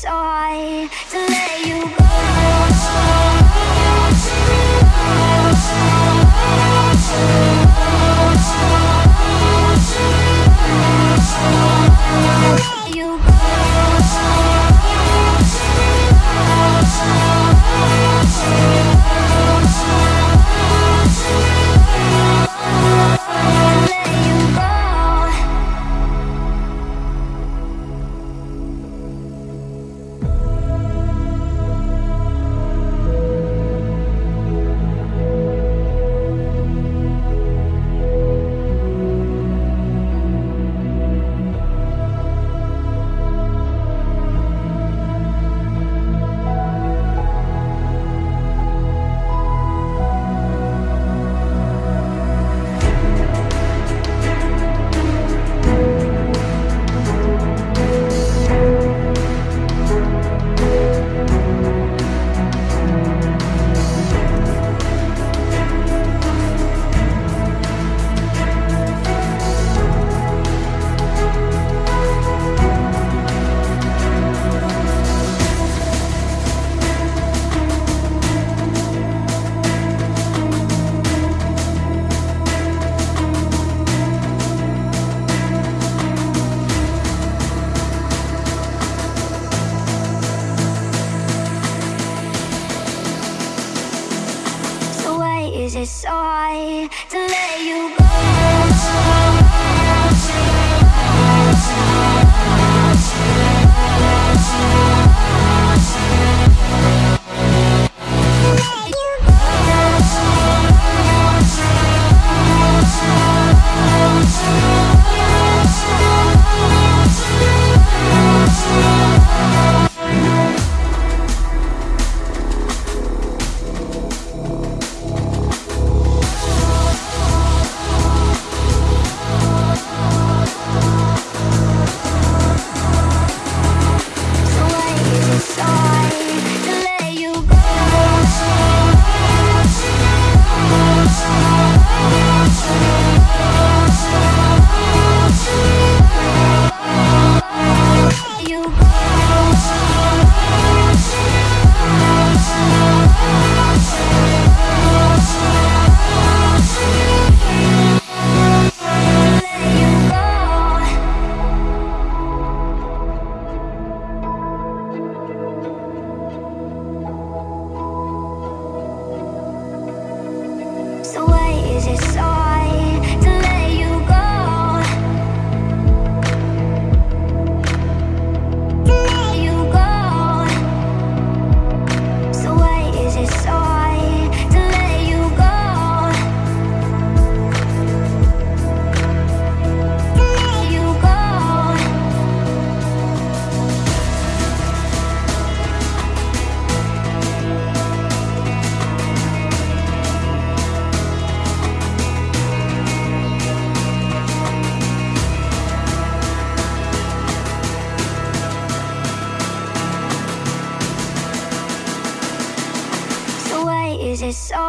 why I to let you go.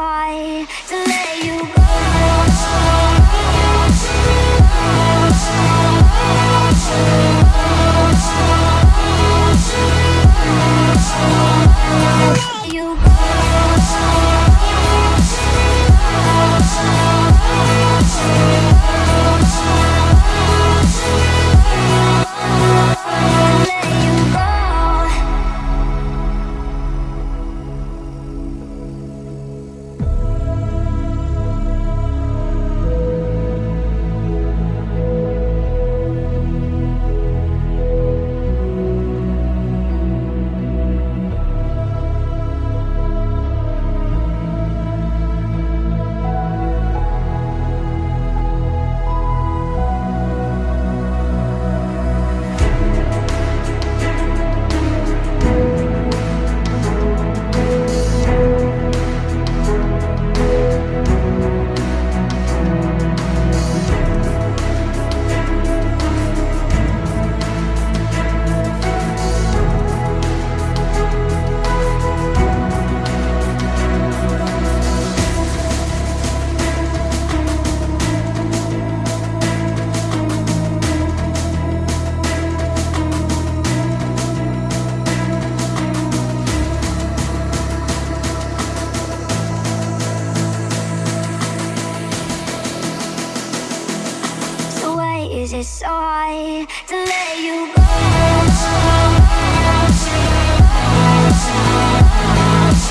try to let you go. You go.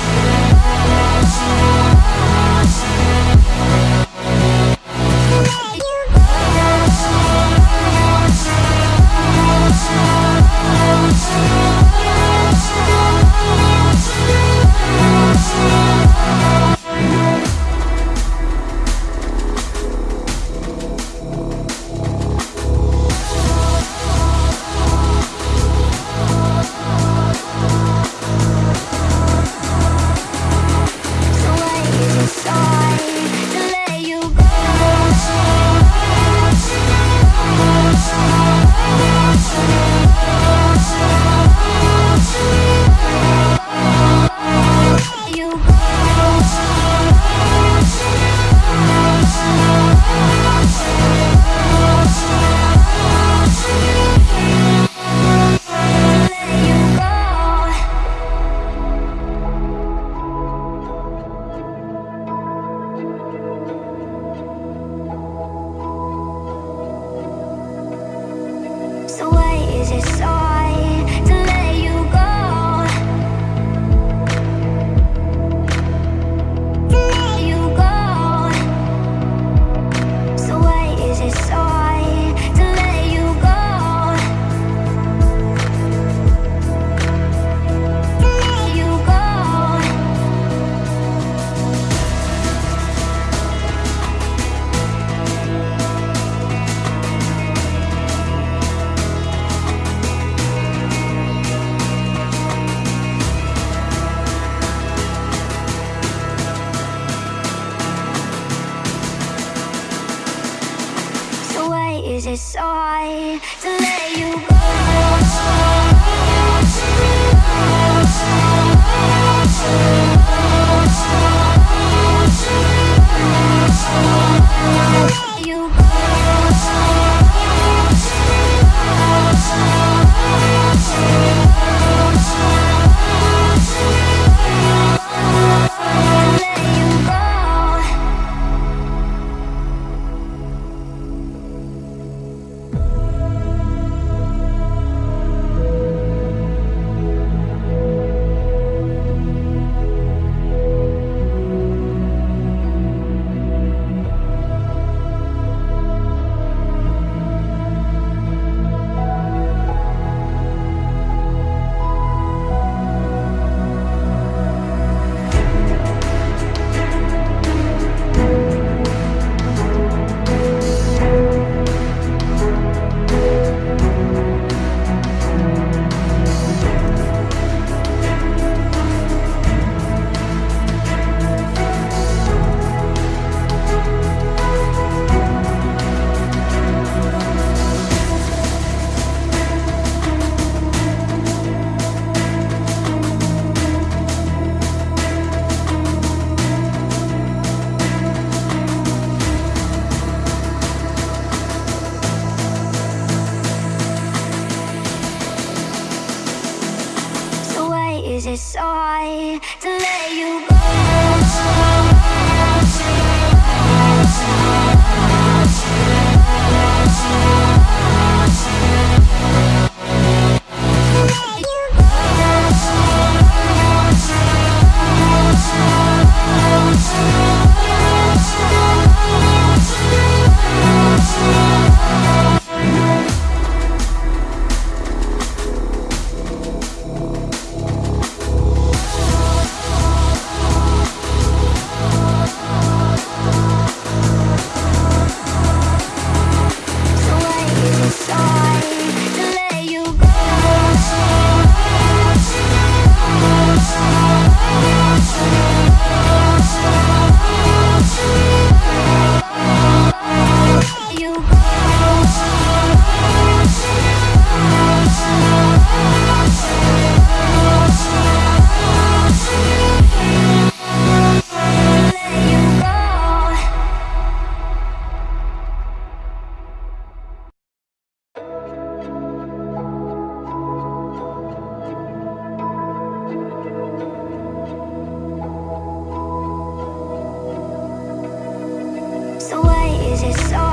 Yeah. is song so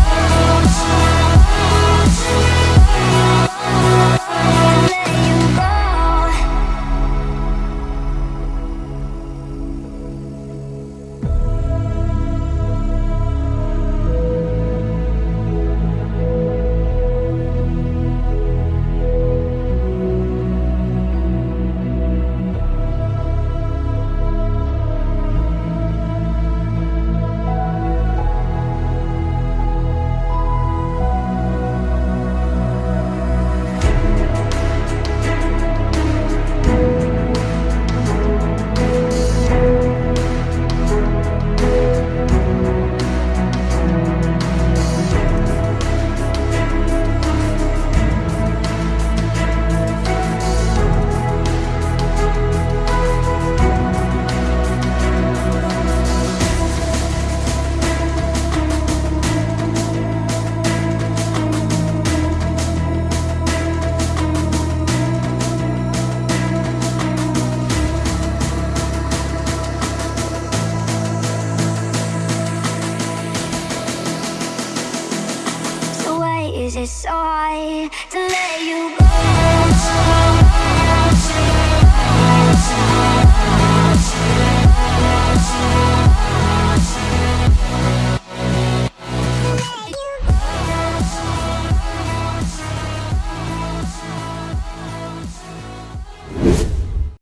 to let you go?